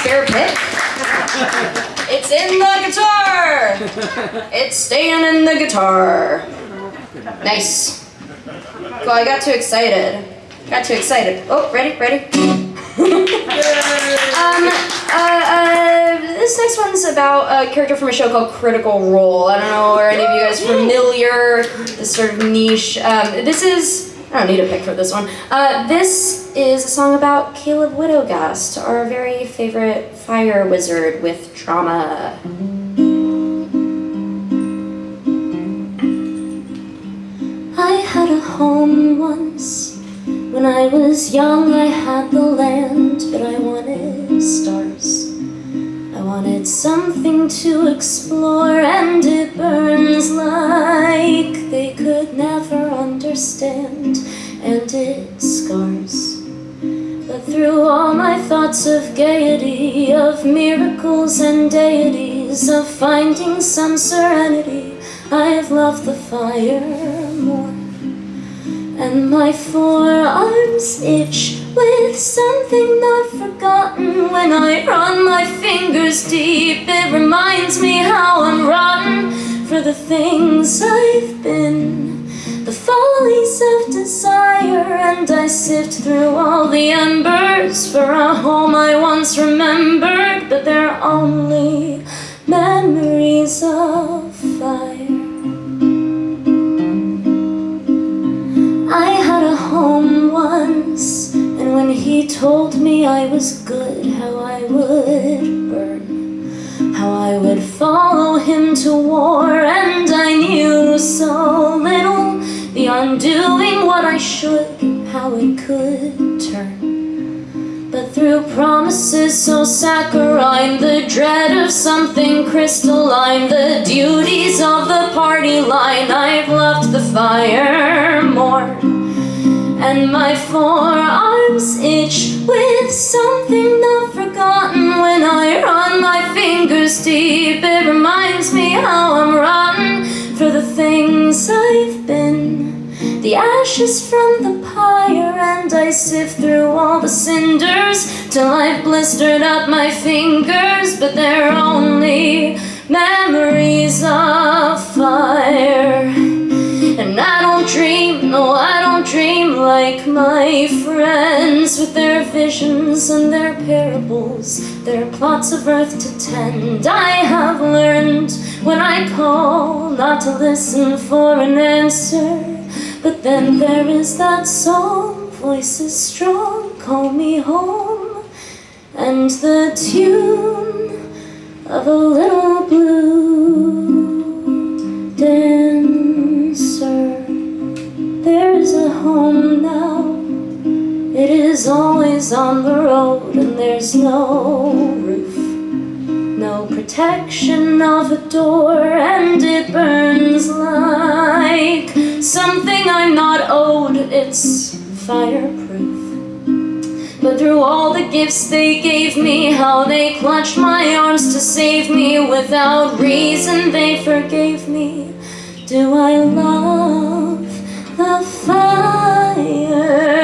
spare pick. It's in the guitar. It's staying in the guitar. Nice. Well, I got too excited. Got too excited. Oh, ready, ready. um, uh, uh, this next one's about a character from a show called Critical Role. I don't know, are any of you guys familiar? This sort of niche. Um, this is. I don't need a pick for this one. Uh, this is a song about Caleb Widogast, our very favorite fire wizard with trauma. I had a home once. When I was young, I had the land, but I wanted stars. I wanted something to explore, and it burns like they could never understand, and But through all my thoughts of gaiety, of miracles and deities, of finding some serenity, I've loved the fire more. And my forearms itch with something not forgotten. When I run my fingers deep, it reminds me how I'm rotten For the things I've been, the follies of desire And I sift through all the embers for a home I once remembered But they're only memories of fire. I had a home once, and when he told me I was good, how I would burn, how I would follow him to war, doing what I should, how it could turn. But through promises so saccharine, the dread of something crystalline, the duties of the party line, I've loved the fire more. And my forearms itch with something not forgotten ashes from the pyre And I sift through all the cinders Till I've blistered up my fingers But they're only memories of fire. And I don't dream, no I don't dream like my friends With their visions and their parables Their plots of earth to tend. I have learned when I call Not to listen for an answer But then there is that song Voices strong, call me home And the tune of a little blue dancer. There's a home now. It is always on the road And there's no roof No protection of a door And it burns it's something I'm not owed, it's fireproof But through all the gifts they gave me How they clutched my arms to save me Without reason they forgave me Do I love the fire?